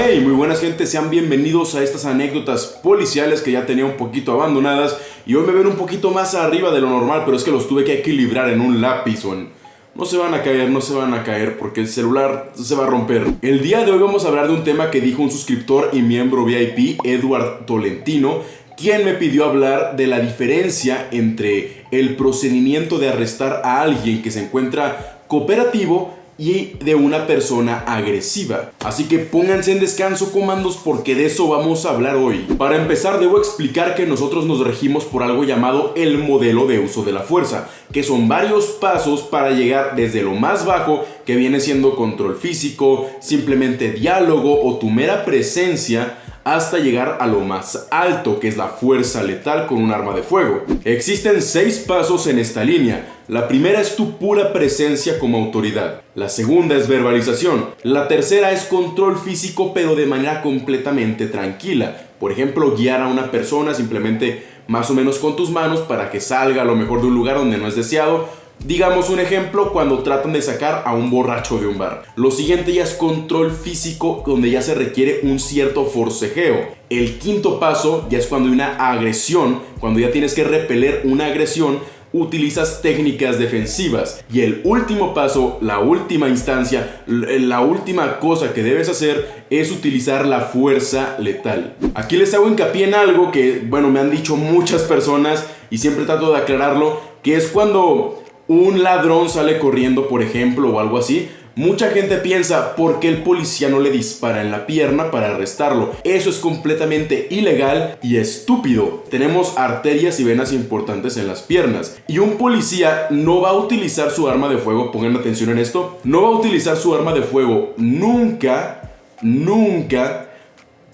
Hey, muy buenas gente, sean bienvenidos a estas anécdotas policiales que ya tenía un poquito abandonadas y hoy me ven un poquito más arriba de lo normal, pero es que los tuve que equilibrar en un lápiz o. No se van a caer, no se van a caer porque el celular se va a romper. El día de hoy vamos a hablar de un tema que dijo un suscriptor y miembro VIP, Edward Tolentino, quien me pidió hablar de la diferencia entre el procedimiento de arrestar a alguien que se encuentra cooperativo y de una persona agresiva. Así que pónganse en descanso comandos porque de eso vamos a hablar hoy. Para empezar debo explicar que nosotros nos regimos por algo llamado el modelo de uso de la fuerza, que son varios pasos para llegar desde lo más bajo, que viene siendo control físico, simplemente diálogo o tu mera presencia, hasta llegar a lo más alto, que es la fuerza letal con un arma de fuego. Existen seis pasos en esta línea. La primera es tu pura presencia como autoridad. La segunda es verbalización. La tercera es control físico pero de manera completamente tranquila. Por ejemplo, guiar a una persona simplemente más o menos con tus manos para que salga a lo mejor de un lugar donde no es deseado Digamos un ejemplo cuando tratan de sacar a un borracho de un bar. Lo siguiente ya es control físico donde ya se requiere un cierto forcejeo. El quinto paso ya es cuando hay una agresión, cuando ya tienes que repeler una agresión utilizas técnicas defensivas. Y el último paso, la última instancia, la última cosa que debes hacer es utilizar la fuerza letal. Aquí les hago hincapié en algo que, bueno, me han dicho muchas personas y siempre trato de aclararlo, que es cuando un ladrón sale corriendo, por ejemplo, o algo así, Mucha gente piensa, ¿por qué el policía no le dispara en la pierna para arrestarlo? Eso es completamente ilegal y estúpido. Tenemos arterias y venas importantes en las piernas. Y un policía no va a utilizar su arma de fuego, pongan atención en esto, no va a utilizar su arma de fuego nunca, nunca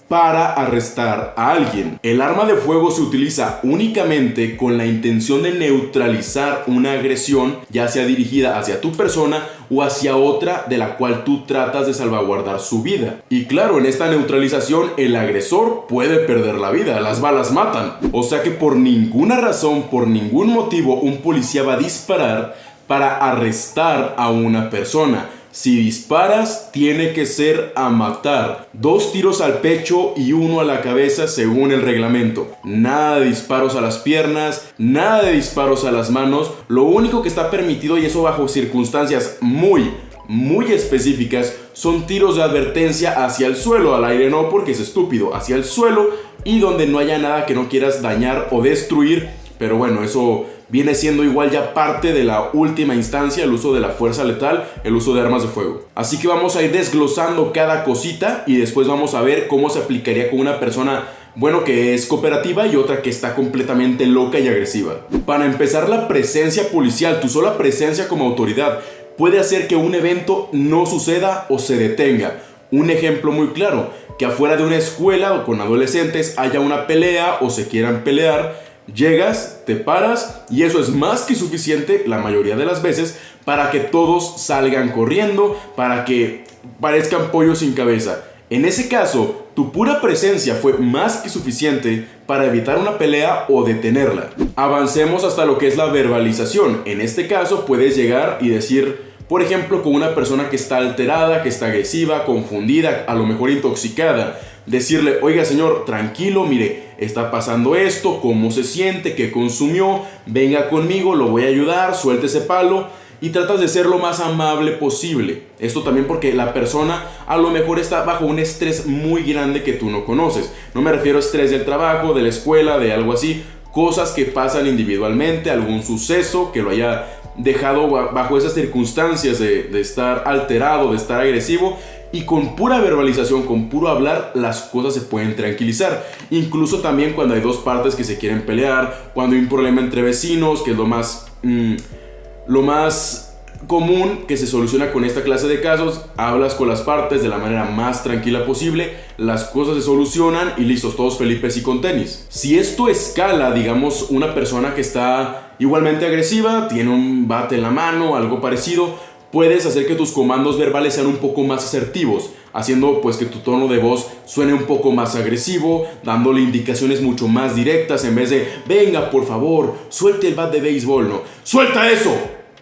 para arrestar a alguien. El arma de fuego se utiliza únicamente con la intención de neutralizar una agresión, ya sea dirigida hacia tu persona o hacia otra de la cual tú tratas de salvaguardar su vida. Y claro, en esta neutralización el agresor puede perder la vida, las balas matan. O sea que por ninguna razón, por ningún motivo, un policía va a disparar para arrestar a una persona. Si disparas, tiene que ser a matar. Dos tiros al pecho y uno a la cabeza según el reglamento. Nada de disparos a las piernas, nada de disparos a las manos. Lo único que está permitido, y eso bajo circunstancias muy, muy específicas, son tiros de advertencia hacia el suelo. Al aire no, porque es estúpido. Hacia el suelo y donde no haya nada que no quieras dañar o destruir. Pero bueno, eso viene siendo igual ya parte de la última instancia, el uso de la fuerza letal, el uso de armas de fuego. Así que vamos a ir desglosando cada cosita y después vamos a ver cómo se aplicaría con una persona bueno, que es cooperativa y otra que está completamente loca y agresiva. Para empezar, la presencia policial, tu sola presencia como autoridad, puede hacer que un evento no suceda o se detenga. Un ejemplo muy claro, que afuera de una escuela o con adolescentes haya una pelea o se quieran pelear Llegas, te paras y eso es más que suficiente la mayoría de las veces para que todos salgan corriendo, para que parezcan pollos sin cabeza. En ese caso, tu pura presencia fue más que suficiente para evitar una pelea o detenerla. Avancemos hasta lo que es la verbalización. En este caso puedes llegar y decir, por ejemplo, con una persona que está alterada, que está agresiva, confundida, a lo mejor intoxicada, decirle, oiga señor, tranquilo, mire, está pasando esto, cómo se siente, qué consumió, venga conmigo, lo voy a ayudar, suelte ese palo y tratas de ser lo más amable posible. Esto también porque la persona a lo mejor está bajo un estrés muy grande que tú no conoces. No me refiero a estrés del trabajo, de la escuela, de algo así, cosas que pasan individualmente, algún suceso que lo haya dejado bajo esas circunstancias de, de estar alterado, de estar agresivo y con pura verbalización, con puro hablar, las cosas se pueden tranquilizar. Incluso también cuando hay dos partes que se quieren pelear, cuando hay un problema entre vecinos, que es lo más, mm, lo más común que se soluciona con esta clase de casos, hablas con las partes de la manera más tranquila posible, las cosas se solucionan y listos, todos felices y con tenis. Si esto escala, digamos, una persona que está igualmente agresiva, tiene un bate en la mano, algo parecido, puedes hacer que tus comandos verbales sean un poco más asertivos, haciendo pues que tu tono de voz suene un poco más agresivo, dándole indicaciones mucho más directas en vez de, venga por favor, suelte el bat de béisbol, ¿no? ¡Suelta eso!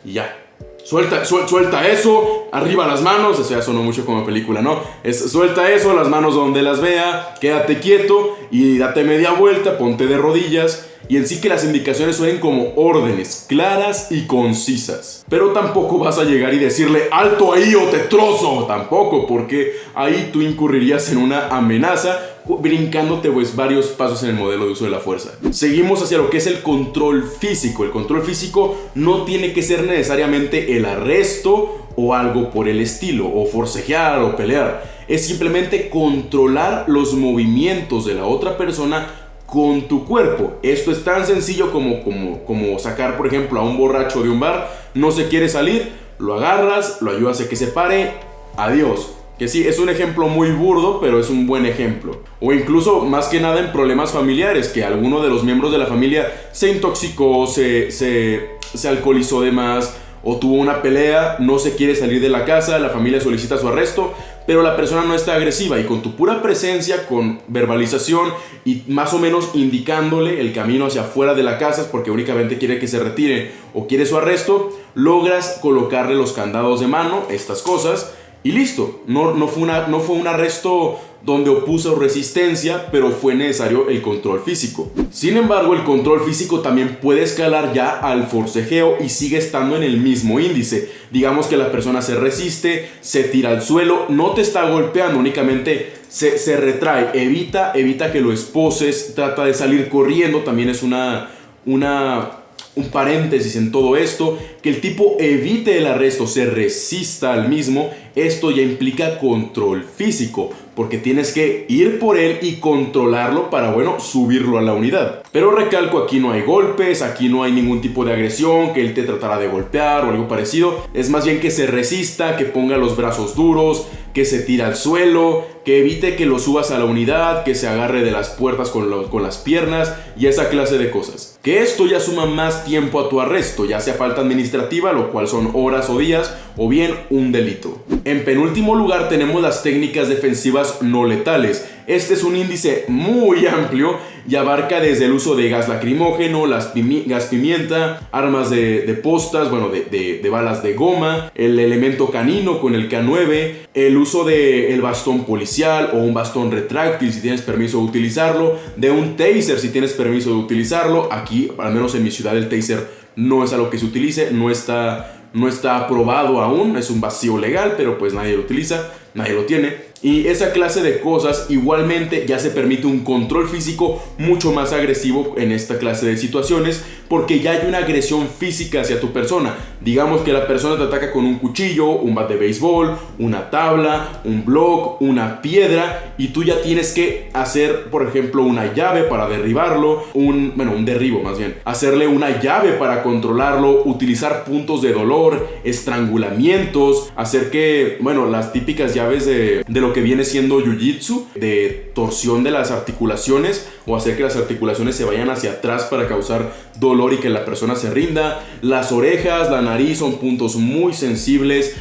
Y ya. Suelta, suelta eso, arriba las manos, eso ya sonó mucho como película, ¿no? Es, suelta eso, las manos donde las vea, quédate quieto y date media vuelta, ponte de rodillas y en sí que las indicaciones suenen como órdenes, claras y concisas. Pero tampoco vas a llegar y decirle alto ahí o te trozo, tampoco, porque ahí tú incurrirías en una amenaza brincándote pues varios pasos en el modelo de uso de la fuerza. Seguimos hacia lo que es el control físico. El control físico no tiene que ser necesariamente el arresto o algo por el estilo, o forcejear o pelear. Es simplemente controlar los movimientos de la otra persona con tu cuerpo. Esto es tan sencillo como, como, como sacar, por ejemplo, a un borracho de un bar, no se quiere salir, lo agarras, lo ayudas a que se pare, adiós. Que sí, es un ejemplo muy burdo, pero es un buen ejemplo. O incluso, más que nada, en problemas familiares, que alguno de los miembros de la familia se intoxicó, se, se, se alcoholizó de más, o tuvo una pelea, no se quiere salir de la casa, la familia solicita su arresto, pero la persona no está agresiva y con tu pura presencia, con verbalización y más o menos indicándole el camino hacia afuera de la casa porque únicamente quiere que se retire o quiere su arresto, logras colocarle los candados de mano, estas cosas, y listo. No, no, fue, una, no fue un arresto donde opuso resistencia, pero fue necesario el control físico. Sin embargo, el control físico también puede escalar ya al forcejeo y sigue estando en el mismo índice. Digamos que la persona se resiste, se tira al suelo, no te está golpeando, únicamente se, se retrae, evita, evita que lo esposes, trata de salir corriendo, también es una, una un paréntesis en todo esto, que el tipo evite el arresto, se resista al mismo, esto ya implica control físico, porque tienes que ir por él y controlarlo para, bueno, subirlo a la unidad. Pero recalco, aquí no hay golpes, aquí no hay ningún tipo de agresión, que él te tratará de golpear o algo parecido, es más bien que se resista, que ponga los brazos duros, que se tira al suelo, que evite que lo subas a la unidad, que se agarre de las puertas con, con las piernas y esa clase de cosas. Que esto ya suma más tiempo a tu arresto, ya sea falta administrativa, lo cual son horas o días, o bien un delito. En penúltimo lugar tenemos las técnicas defensivas no letales. Este es un índice muy amplio y abarca desde el uso de gas lacrimógeno, gas pimienta, armas de, postas, bueno, de, balas de goma, el elemento canino con el K9, el uso del el bastón policial o un bastón retráctil si tienes permiso de utilizarlo, de un taser si tienes permiso de utilizarlo. Aquí, al menos en mi ciudad, el taser no es algo que se utilice, no está, no está aprobado aún, es un vacío legal, pero pues nadie lo utiliza, nadie lo tiene. Y esa clase de cosas igualmente ya se permite un control físico mucho más agresivo en esta clase de situaciones porque ya hay una agresión física hacia tu persona. Digamos que la persona te ataca con un cuchillo, un bat de béisbol, una tabla, un block, una piedra y tú ya tienes que hacer, por ejemplo, una llave para derribarlo, un, bueno, un derribo más bien, hacerle una llave para controlarlo, utilizar puntos de dolor, estrangulamientos, hacer que, bueno, las típicas llaves de, de lo que viene siendo jiu-jitsu, de torsión de las articulaciones o hacer que las articulaciones se vayan hacia atrás para causar dolor y que la persona se rinda. Las orejas, la nariz son puntos muy sensibles,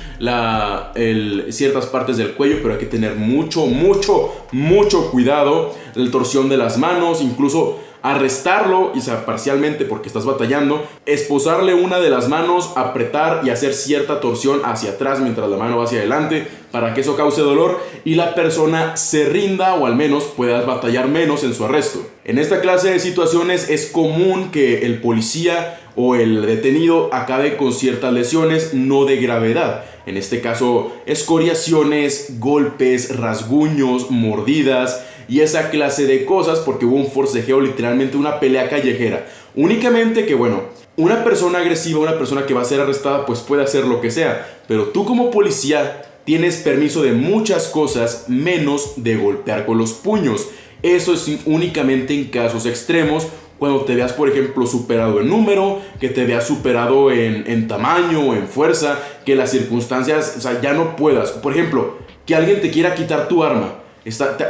ciertas partes del cuello, pero hay que tener mucho, mucho, mucho cuidado. La torsión de las manos, incluso arrestarlo, y parcialmente porque estás batallando, esposarle una de las manos, apretar y hacer cierta torsión hacia atrás mientras la mano va hacia adelante para que eso cause dolor y la persona se rinda o al menos puedas batallar menos en su arresto. En esta clase de situaciones es común que el policía o el detenido acabe con ciertas lesiones no de gravedad. En este caso, escoriaciones, golpes, rasguños, mordidas, y esa clase de cosas porque hubo un forcejeo, literalmente una pelea callejera. Únicamente que, bueno, una persona agresiva, una persona que va a ser arrestada, pues puede hacer lo que sea, pero tú como policía tienes permiso de muchas cosas menos de golpear con los puños. Eso es únicamente en casos extremos, cuando te veas, por ejemplo, superado en número, que te veas superado en, tamaño o en fuerza, que las circunstancias, o sea, ya no puedas. Por ejemplo, que alguien te quiera quitar tu arma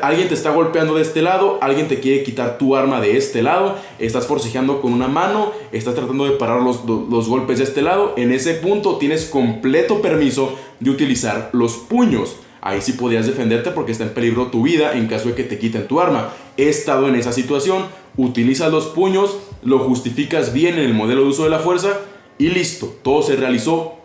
alguien te está golpeando de este lado, alguien te quiere quitar tu arma de este lado, estás forcejeando con una mano, estás tratando de parar los, los golpes de este lado. En ese punto tienes completo permiso de utilizar los puños. Ahí sí podrías defenderte porque está en peligro tu vida en caso de que te quiten tu arma. He estado en esa situación, utilizas los puños, lo justificas bien en el modelo de uso de la fuerza y listo, todo se realizó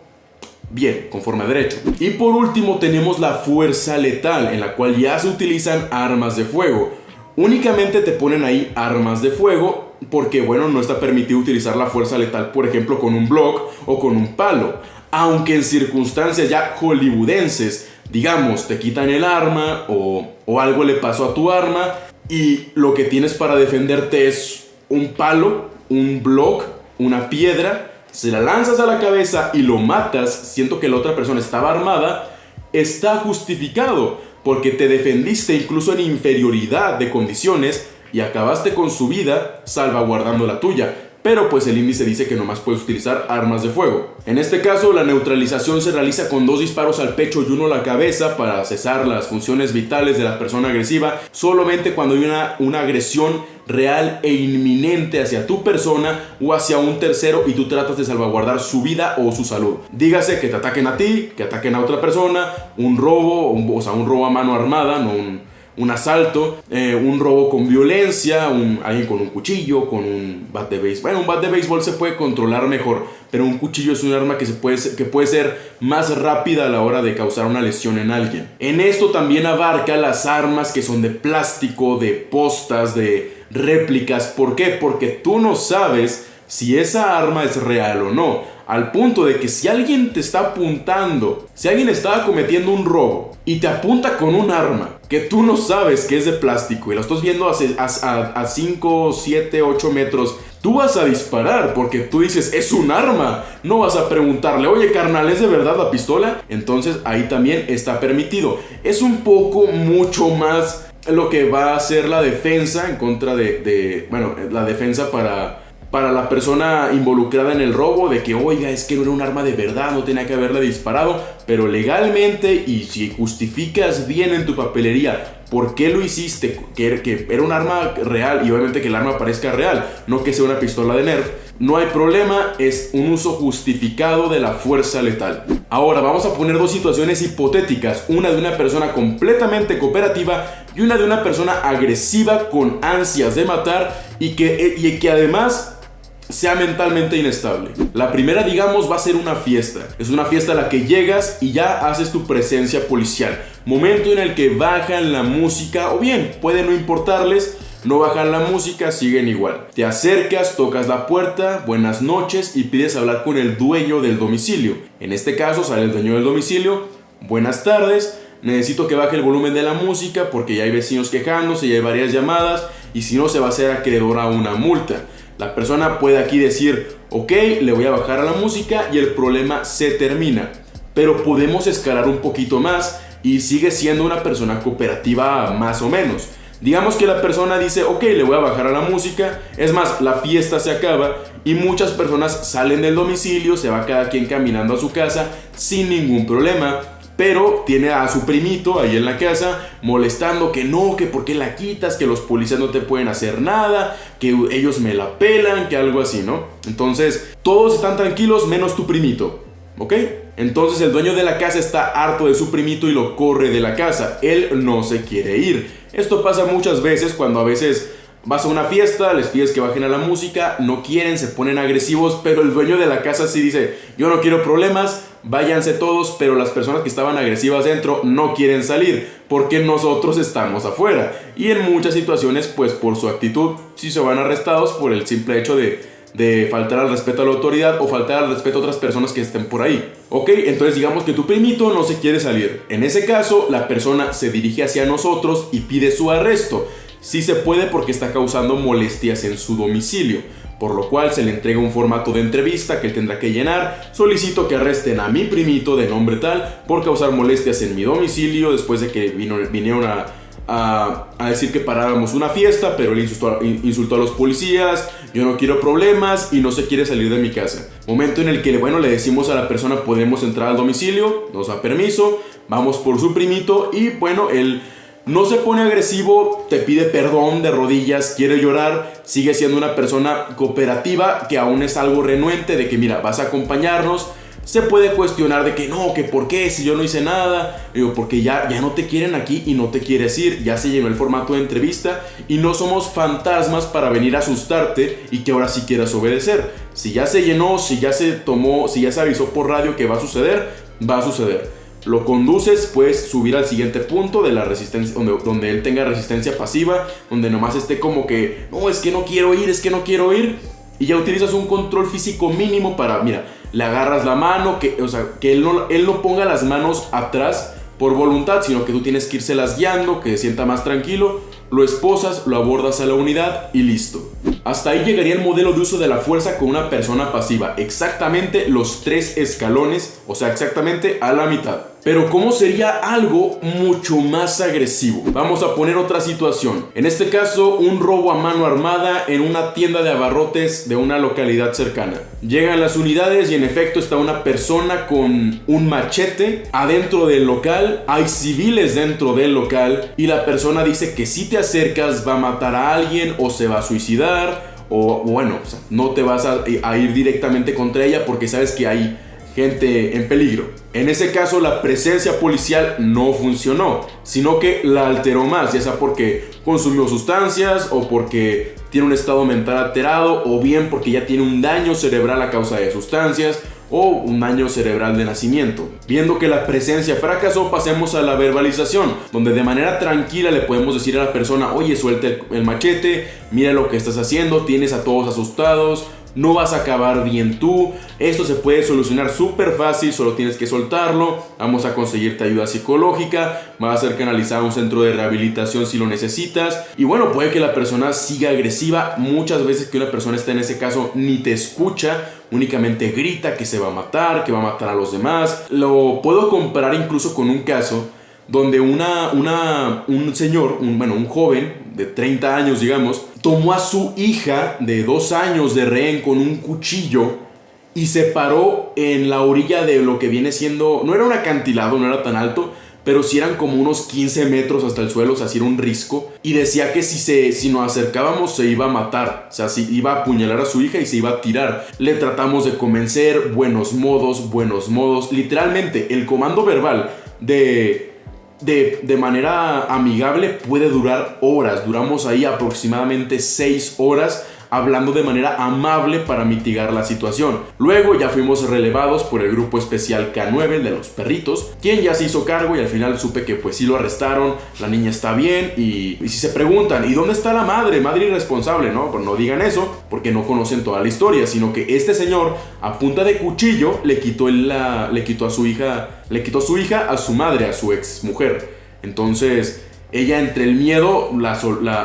Bien, conforme a derecho. Y por último tenemos la fuerza letal, en la cual ya se utilizan armas de fuego. Únicamente te ponen ahí armas de fuego porque, bueno, no está permitido utilizar la fuerza letal, por ejemplo, con un block o con un palo. Aunque en circunstancias ya hollywoodenses, digamos, te quitan el arma o, o algo le pasó a tu arma y lo que tienes para defenderte es un palo, un block, una piedra, se la lanzas a la cabeza y lo matas, siento que la otra persona estaba armada, está justificado porque te defendiste incluso en inferioridad de condiciones y acabaste con su vida salvaguardando la tuya pero pues el índice dice que nomás puedes utilizar armas de fuego. En este caso, la neutralización se realiza con dos disparos al pecho y uno a la cabeza para cesar las funciones vitales de la persona agresiva, solamente cuando hay una, una agresión real e inminente hacia tu persona o hacia un tercero y tú tratas de salvaguardar su vida o su salud. Dígase que te ataquen a ti, que ataquen a otra persona, un robo, o sea, un robo a mano armada, no un un asalto, eh, un robo con violencia, un, alguien con un cuchillo, con un bat de béisbol. Bueno, un bat de béisbol se puede controlar mejor, pero un cuchillo es un arma que, se puede, que puede ser más rápida a la hora de causar una lesión en alguien. En esto también abarca las armas que son de plástico, de postas, de réplicas. ¿Por qué? Porque tú no sabes si esa arma es real o no. Al punto de que si alguien te está apuntando, si alguien estaba cometiendo un robo y te apunta con un arma que tú no sabes que es de plástico y lo estás viendo a 5, 7, 8 metros, tú vas a disparar porque tú dices, es un arma. No vas a preguntarle, oye carnal, ¿es de verdad la pistola? Entonces ahí también está permitido. Es un poco mucho más lo que va a ser la defensa en contra de, de bueno, la defensa para para la persona involucrada en el robo de que, oiga, es que no era un arma de verdad, no tenía que haberle disparado, pero legalmente y si justificas bien en tu papelería por qué lo hiciste, que, que era un arma real y obviamente que el arma parezca real, no que sea una pistola de Nerf, no hay problema, es un uso justificado de la fuerza letal. Ahora vamos a poner dos situaciones hipotéticas, una de una persona completamente cooperativa y una de una persona agresiva con ansias de matar y que, y que además sea mentalmente inestable. La primera, digamos, va a ser una fiesta. Es una fiesta a la que llegas y ya haces tu presencia policial. Momento en el que bajan la música, o bien, puede no importarles, no bajan la música, siguen igual. Te acercas, tocas la puerta, buenas noches y pides hablar con el dueño del domicilio. En este caso sale el dueño del domicilio, buenas tardes, necesito que baje el volumen de la música porque ya hay vecinos quejándose, ya hay varias llamadas y si no se va a hacer acreedor a una multa. La persona puede aquí decir, ok, le voy a bajar a la música y el problema se termina. Pero podemos escalar un poquito más y sigue siendo una persona cooperativa más o menos. Digamos que la persona dice, ok, le voy a bajar a la música. Es más, la fiesta se acaba y muchas personas salen del domicilio, se va cada quien caminando a su casa sin ningún problema pero tiene a su primito ahí en la casa molestando que no, que por qué la quitas, que los policías no te pueden hacer nada, que ellos me la pelan, que algo así, ¿no? Entonces, todos están tranquilos menos tu primito, ¿ok? Entonces el dueño de la casa está harto de su primito y lo corre de la casa. Él no se quiere ir. Esto pasa muchas veces cuando a veces vas a una fiesta, les pides que bajen a la música, no quieren, se ponen agresivos, pero el dueño de la casa sí dice, yo no quiero problemas, váyanse todos, pero las personas que estaban agresivas dentro no quieren salir porque nosotros estamos afuera. Y en muchas situaciones, pues por su actitud, sí se van arrestados por el simple hecho de, de faltar al respeto a la autoridad o faltar al respeto a otras personas que estén por ahí. Ok, entonces digamos que tu primito no se quiere salir. En ese caso, la persona se dirige hacia nosotros y pide su arresto. Sí se puede porque está causando molestias en su domicilio por lo cual se le entrega un formato de entrevista que él tendrá que llenar. Solicito que arresten a mi primito de nombre tal por causar molestias en mi domicilio después de que vino, vinieron a, a, decir que paráramos una fiesta, pero él insultó, insultó, a los policías, yo no quiero problemas y no se quiere salir de mi casa. Momento en el que, bueno, le decimos a la persona podemos entrar al domicilio, nos da permiso, vamos por su primito y bueno, él no se pone agresivo, te pide perdón de rodillas, quiere llorar, sigue siendo una persona cooperativa que aún es algo renuente de que mira, vas a acompañarnos, se puede cuestionar de que no, que por qué, si yo no hice nada, digo, porque ya, ya no te quieren aquí y no te quieres ir, ya se llenó el formato de entrevista y no somos fantasmas para venir a asustarte y que ahora sí quieras obedecer. Si ya se llenó, si ya se tomó, si ya se avisó por radio que va a suceder, va a suceder. Lo conduces, puedes subir al siguiente punto de la resistencia, donde, donde él tenga resistencia pasiva, donde nomás esté como que, no, es que no quiero ir, es que no quiero ir. Y ya utilizas un control físico mínimo para, mira, le agarras la mano, que, o sea, que él no, él no ponga las manos atrás por voluntad, sino que tú tienes que irse las guiando, que se sienta más tranquilo, lo esposas, lo abordas a la unidad y listo. Hasta ahí llegaría el modelo de uso de la fuerza con una persona pasiva, exactamente los tres escalones, o sea, exactamente a la mitad. Pero ¿cómo sería algo mucho más agresivo? Vamos a poner otra situación. En este caso, un robo a mano armada en una tienda de abarrotes de una localidad cercana. Llegan las unidades y en efecto está una persona con un machete adentro del local. Hay civiles dentro del local y la persona dice que si te acercas va a matar a alguien o se va a suicidar o bueno, no te vas a, a ir directamente contra ella porque sabes que hay gente en peligro. En ese caso la presencia policial no funcionó, sino que la alteró más, ya sea porque consumió sustancias o porque tiene un estado mental alterado o bien porque ya tiene un daño cerebral a causa de sustancias o un daño cerebral de nacimiento. Viendo que la presencia fracasó, pasemos a la verbalización, donde de manera tranquila le podemos decir a la persona, oye, suelte el machete, mira lo que estás haciendo, tienes a todos asustados, no vas a acabar bien tú. Esto se puede solucionar súper fácil, solo tienes que soltarlo. Vamos a conseguirte ayuda psicológica, va a ser canalizado a un centro de rehabilitación si lo necesitas. Y bueno, puede que la persona siga agresiva. Muchas veces que una persona está en ese caso ni te escucha, únicamente grita que se va a matar, que va a matar a los demás. Lo puedo comparar incluso con un caso donde una, una, un señor, un, bueno, un joven de 30 años, digamos, tomó a su hija de 2 años de rehén con un cuchillo y se paró en la orilla de lo que viene siendo, no era un acantilado, no era tan alto, pero sí eran como unos 15 metros hasta el suelo, o sea, era un risco. Y decía que si, se, si nos acercábamos se iba a matar, o sea, si iba a apuñalar a su hija y se iba a tirar. Le tratamos de convencer, buenos modos, buenos modos. Literalmente, el comando verbal de de, manera amigable puede durar horas. Duramos ahí aproximadamente 6 horas hablando de manera amable para mitigar la situación. Luego ya fuimos relevados por el grupo especial K9, de los perritos, quien ya se hizo cargo y al final supe que pues sí lo arrestaron, la niña está bien y, si se preguntan, ¿y dónde está la madre? Madre irresponsable, ¿no? Pues no digan eso porque no conocen toda la historia, sino que este señor a punta de cuchillo le quitó, la, le quitó a su hija, le quitó su hija a su madre, a su ex mujer. Entonces, ella entre el miedo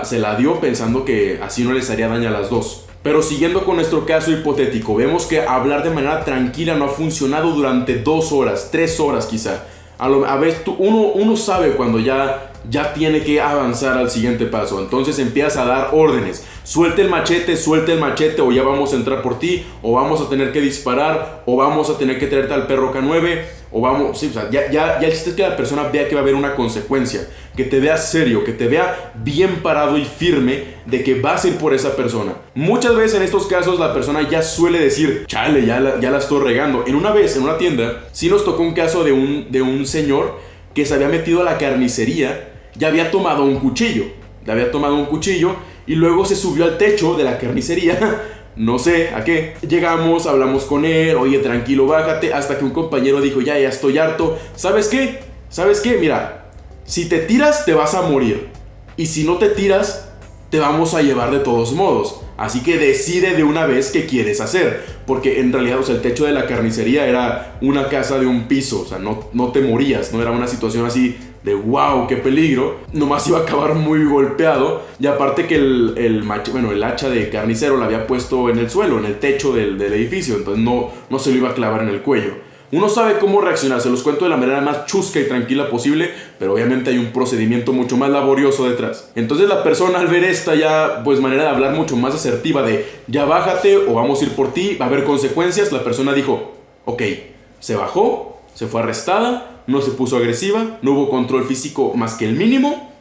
se la dio pensando que así no les haría daño a las dos. Pero siguiendo con nuestro caso hipotético, vemos que hablar de manera tranquila no ha funcionado durante dos horas, tres horas quizá. A, lo, veces uno, uno sabe cuando ya ya tiene que avanzar al siguiente paso. Entonces empiezas a dar órdenes. Suelte el machete, suelte el machete o ya vamos a entrar por ti o vamos a tener que disparar o vamos a tener que traerte al perro K9 o vamos, sí, o sea, ya, ya, ya que la persona vea que va a haber una consecuencia, que te vea serio, que te vea bien parado y firme de que vas a ir por esa persona. Muchas veces en estos casos la persona ya suele decir, chale, ya la, ya la estoy regando. En una vez, en una tienda, sí nos tocó un caso de un, de un señor que se había metido a la carnicería ya había tomado un cuchillo. Ya había tomado un cuchillo y luego se subió al techo de la carnicería. No sé a qué. Llegamos, hablamos con él, oye, tranquilo, bájate, hasta que un compañero dijo, ya, ya estoy harto. ¿Sabes qué? ¿Sabes qué? Mira, si te tiras, te vas a morir. Y si no te tiras, te vamos a llevar de todos modos. Así que decide de una vez qué quieres hacer. Porque en realidad, o sea, el techo de la carnicería era una casa de un piso. O sea, no, no te morías, no era una situación así de wow, qué peligro, nomás iba a acabar muy golpeado. Y aparte que el, el, bueno, el hacha de carnicero la había puesto en el suelo, en el techo del, del, edificio, entonces no, no se lo iba a clavar en el cuello. Uno sabe cómo reaccionar, se los cuento de la manera más chusca y tranquila posible, pero obviamente hay un procedimiento mucho más laborioso detrás. Entonces la persona al ver esta ya, pues manera de hablar mucho más asertiva de ya bájate o vamos a ir por ti, va a haber consecuencias, la persona dijo, ok, se bajó, se fue arrestada, no se puso agresiva, no hubo control físico más que el mínimo,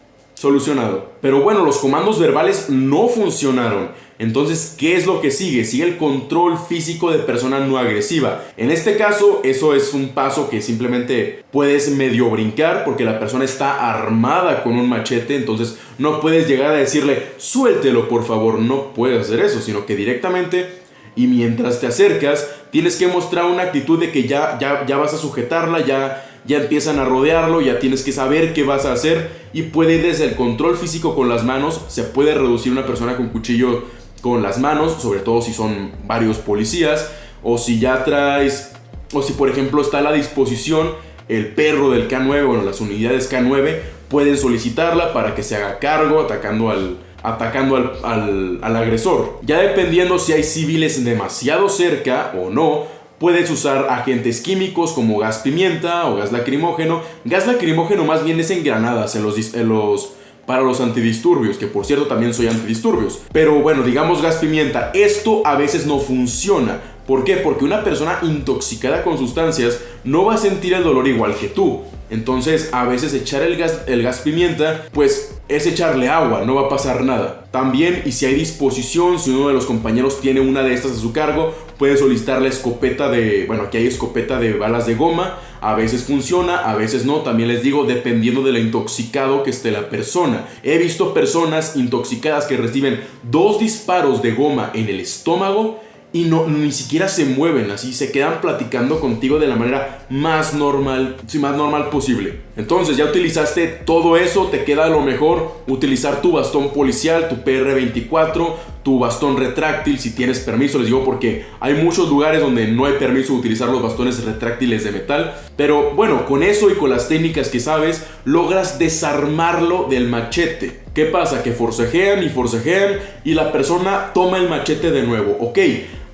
solucionado. Pero bueno, los comandos verbales no funcionaron. Entonces, ¿qué es lo que sigue? Sigue el control físico de persona no agresiva. En este caso, eso es un paso que simplemente puedes medio brincar porque la persona está armada con un machete, entonces no puedes llegar a decirle, suéltelo por favor, no puedes hacer eso, sino que directamente y mientras te acercas, tienes que mostrar una actitud de que ya, ya, ya vas a sujetarla, ya, ya empiezan a rodearlo, ya tienes que saber qué vas a hacer y puede ir desde el control físico con las manos, se puede reducir una persona con cuchillo con las manos, sobre todo si son varios policías, o si ya traes, o si por ejemplo está a la disposición el perro del K9, bueno, las unidades K9 pueden solicitarla para que se haga cargo atacando al, atacando al, al, agresor. Ya dependiendo si hay civiles demasiado cerca o no, puedes usar agentes químicos como gas pimienta o gas lacrimógeno. Gas lacrimógeno más bien es en granadas, en los, para los antidisturbios, que por cierto también soy antidisturbios. Pero bueno, digamos gas pimienta, esto a veces no funciona. ¿Por qué? Porque una persona intoxicada con sustancias no va a sentir el dolor igual que tú. Entonces, a veces echar el gas, el gas pimienta, pues es echarle agua, no va a pasar nada. También, y si hay disposición, si uno de los compañeros tiene una de estas a su cargo, puede solicitar la escopeta de, bueno, aquí hay escopeta de balas de goma, a veces funciona, a veces no, también les digo, dependiendo de lo intoxicado que esté la persona. He visto personas intoxicadas que reciben dos disparos de goma en el estómago y no, ni siquiera se mueven así, se quedan platicando contigo de la manera más normal, sí, más normal posible. Entonces ya utilizaste todo eso, te queda lo mejor utilizar tu bastón policial, tu PR24, tu bastón retráctil si tienes permiso, les digo porque hay muchos lugares donde no hay permiso de utilizar los bastones retráctiles de metal, pero bueno, con eso y con las técnicas que sabes, logras desarmarlo del machete. ¿Qué pasa? Que forcejean y forcejean y la persona toma el machete de nuevo, ok.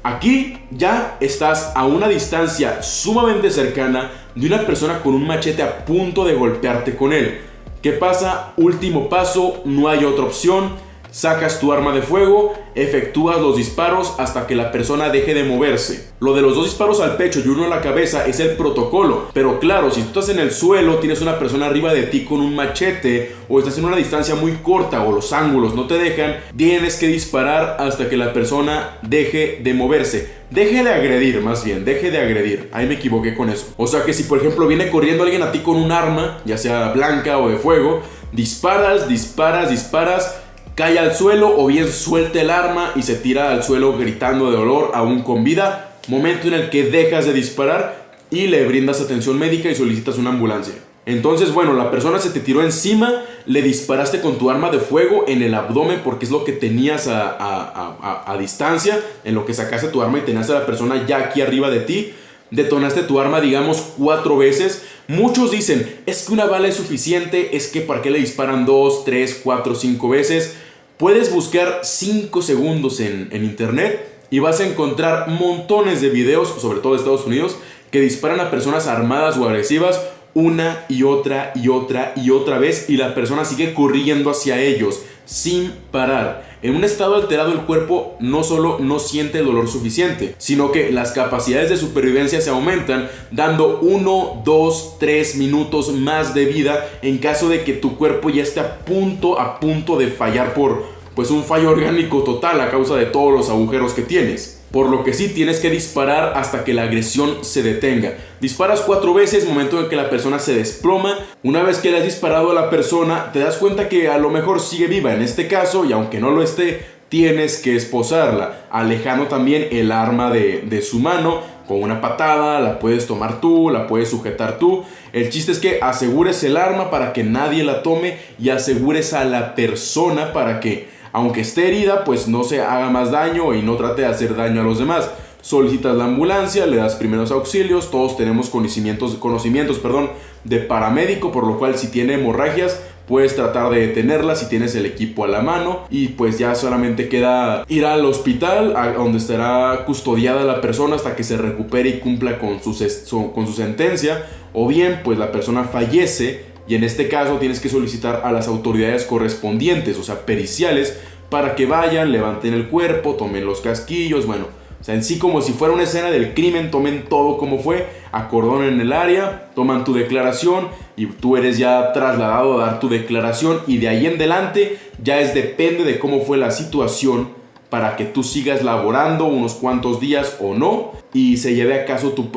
Aquí ya estás a una distancia sumamente cercana de una persona con un machete a punto de golpearte con él. ¿Qué pasa? Último paso, no hay otra opción Sacas tu arma de fuego, efectúas los disparos hasta que la persona deje de moverse. Lo de los dos disparos al pecho y uno a la cabeza es el protocolo, pero claro, si tú estás en el suelo, tienes una persona arriba de ti con un machete o estás en una distancia muy corta o los ángulos no te dejan, tienes que disparar hasta que la persona deje de moverse. Deje de agredir, más bien, deje de agredir. Ahí me equivoqué con eso. O sea que si por ejemplo viene corriendo alguien a ti con un arma, ya sea blanca o de fuego, disparas, disparas, disparas cae al suelo o bien suelta el arma y se tira al suelo gritando de dolor aún con vida, momento en el que dejas de disparar y le brindas atención médica y solicitas una ambulancia. Entonces, bueno, la persona se te tiró encima, le disparaste con tu arma de fuego en el abdomen porque es lo que tenías a, distancia, en lo que sacaste tu arma y tenías a la persona ya aquí arriba de ti, detonaste tu arma, digamos, cuatro veces. Muchos dicen, es que una bala es suficiente, es que para qué le disparan dos, tres, cuatro, cinco veces. Puedes buscar 5 segundos en, internet y vas a encontrar montones de videos, sobre todo de Estados Unidos, que disparan a personas armadas o agresivas una y otra y otra y otra vez y la persona sigue corriendo hacia ellos sin parar. En un estado alterado el cuerpo no solo no siente el dolor suficiente, sino que las capacidades de supervivencia se aumentan dando 1, 2, 3 minutos más de vida en caso de que tu cuerpo ya esté a punto, a punto de fallar por pues un fallo orgánico total a causa de todos los agujeros que tienes. Por lo que sí tienes que disparar hasta que la agresión se detenga. Disparas cuatro veces, momento en que la persona se desploma. Una vez que le has disparado a la persona, te das cuenta que a lo mejor sigue viva en este caso y aunque no lo esté, tienes que esposarla, alejando también el arma de, de su mano con una patada, la puedes tomar tú, la puedes sujetar tú. El chiste es que asegures el arma para que nadie la tome y asegures a la persona para que aunque esté herida, pues no se haga más daño y no trate de hacer daño a los demás. Solicitas la ambulancia, le das primeros auxilios, todos tenemos conocimientos, conocimientos perdón, de paramédico, por lo cual si tiene hemorragias, puedes tratar de detenerla si tienes el equipo a la mano y pues ya solamente queda ir al hospital donde estará custodiada la persona hasta que se recupere y cumpla con su, con su sentencia o bien pues la persona fallece y en este caso tienes que solicitar a las autoridades correspondientes, o sea, periciales, para que vayan, levanten el cuerpo, tomen los casquillos, bueno, O sea, en sí como si fuera una escena del crimen, tomen todo como fue, acordonen el área, toman tu declaración y tú eres ya trasladado a dar tu declaración y de ahí en adelante ya es depende de cómo fue la situación para que tú sigas laborando unos cuantos días o no y se lleve a,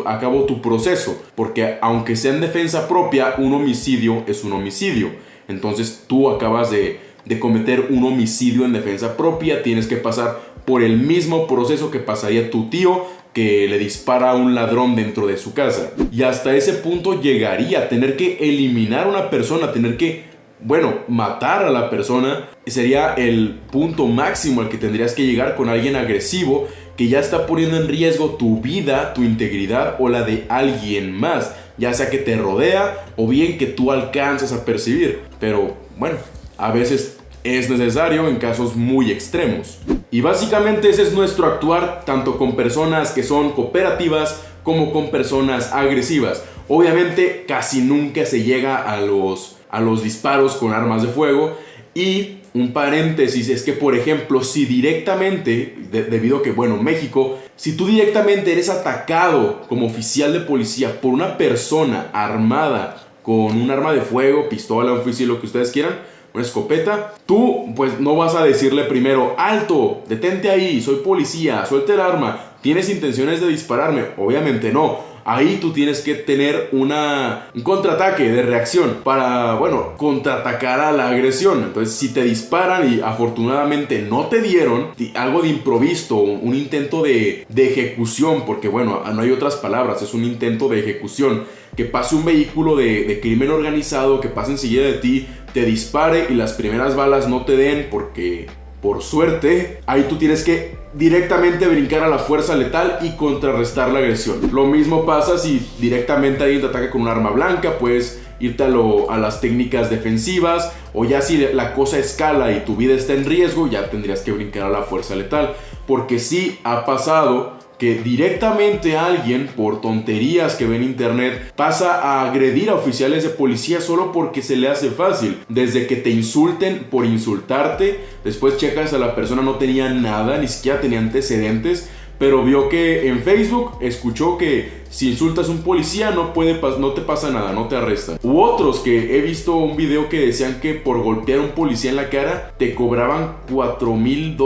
a cabo tu proceso. Porque aunque sea en defensa propia, un homicidio es un homicidio. Entonces tú acabas de, de cometer un homicidio en defensa propia, tienes que pasar por el mismo proceso que pasaría tu tío que le dispara a un ladrón dentro de su casa. Y hasta ese punto llegaría a tener que eliminar a una persona, tener que bueno, matar a la persona sería el punto máximo al que tendrías que llegar con alguien agresivo que ya está poniendo en riesgo tu vida, tu integridad o la de alguien más, ya sea que te rodea o bien que tú alcanzas a percibir. Pero bueno, a veces es necesario en casos muy extremos. Y básicamente ese es nuestro actuar tanto con personas que son cooperativas como con personas agresivas. Obviamente casi nunca se llega a los a los disparos con armas de fuego. Y un paréntesis es que, por ejemplo, si directamente, debido a que, bueno, México, si tú directamente eres atacado como oficial de policía por una persona armada con un arma de fuego, pistola, un fusil, lo que ustedes quieran, una escopeta, tú pues no vas a decirle primero, alto, detente ahí, soy policía, suelte el arma, ¿tienes intenciones de dispararme? Obviamente no ahí tú tienes que tener una, un contraataque de reacción para, bueno, contraatacar a la agresión. Entonces, si te disparan y afortunadamente no te dieron, algo de improviso, un intento de, ejecución, porque bueno, no hay otras palabras, es un intento de ejecución. Que pase un vehículo de, de crimen organizado, que pase enseguida de ti, te dispare y las primeras balas no te den porque por suerte, ahí tú tienes que directamente brincar a la fuerza letal y contrarrestar la agresión. Lo mismo pasa si directamente alguien te ataca con un arma blanca, puedes irte a, a, las técnicas defensivas o ya si la cosa escala y tu vida está en riesgo, ya tendrías que brincar a la fuerza letal. Porque sí ha pasado que directamente alguien, por tonterías que ve en internet, pasa a agredir a oficiales de policía solo porque se le hace fácil. Desde que te insulten por insultarte, después checas a la persona no tenía nada, ni siquiera tenía antecedentes pero vio que en Facebook escuchó que si insultas a un policía no, puede, no te pasa nada, no te arrestan. U otros que he visto un video que decían que por golpear a un policía en la cara te cobraban 4 mil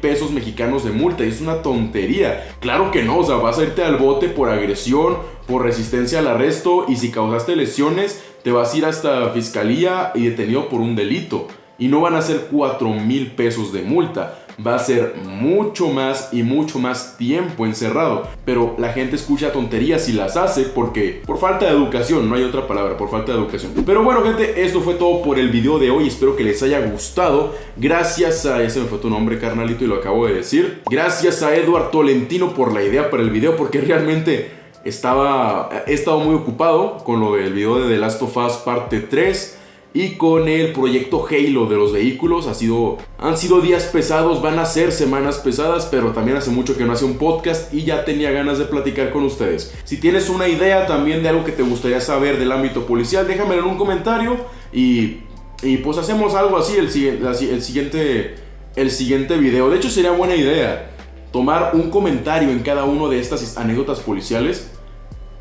pesos mexicanos de multa. Y es una tontería. Claro que no, o sea, vas a irte al bote por agresión, por resistencia al arresto y si causaste lesiones te vas a ir hasta fiscalía y detenido por un delito. Y no van a ser 4 mil pesos de multa va a ser mucho más y mucho más tiempo encerrado. Pero la gente escucha tonterías y las hace porque por falta de educación, no hay otra palabra, por falta de educación. Pero bueno gente, esto fue todo por el video de hoy, espero que les haya gustado. Gracias a, ese me fue tu nombre carnalito y lo acabo de decir. Gracias a Eduard Tolentino por la idea para el video porque realmente estaba, he estado muy ocupado con lo del video de The Last of Us parte 3 y con el proyecto Halo de los vehículos. Ha sido, han sido días pesados, van a ser semanas pesadas, pero también hace mucho que no hace un podcast y ya tenía ganas de platicar con ustedes. Si tienes una idea también de algo que te gustaría saber del ámbito policial, déjamelo en un comentario y, y pues hacemos algo así el, el, siguiente, el siguiente video. De hecho sería buena idea tomar un comentario en cada uno de estas anécdotas policiales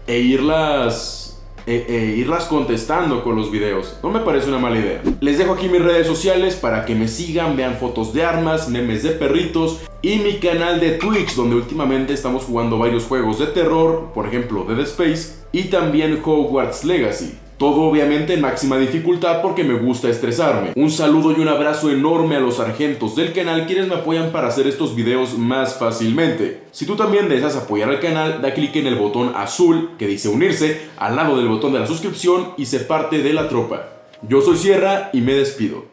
e irlas eh, eh, irlas contestando con los videos. No me parece una mala idea. Les dejo aquí mis redes sociales para que me sigan, vean fotos de armas, memes de perritos y mi canal de Twitch donde últimamente estamos jugando varios juegos de terror, por ejemplo Dead Space y también Hogwarts Legacy. Todo obviamente en máxima dificultad porque me gusta estresarme. Un saludo y un abrazo enorme a los sargentos del canal quienes me apoyan para hacer estos videos más fácilmente. Si tú también deseas apoyar al canal, da clic en el botón azul que dice unirse al lado del botón de la suscripción y se parte de la tropa. Yo soy Sierra y me despido.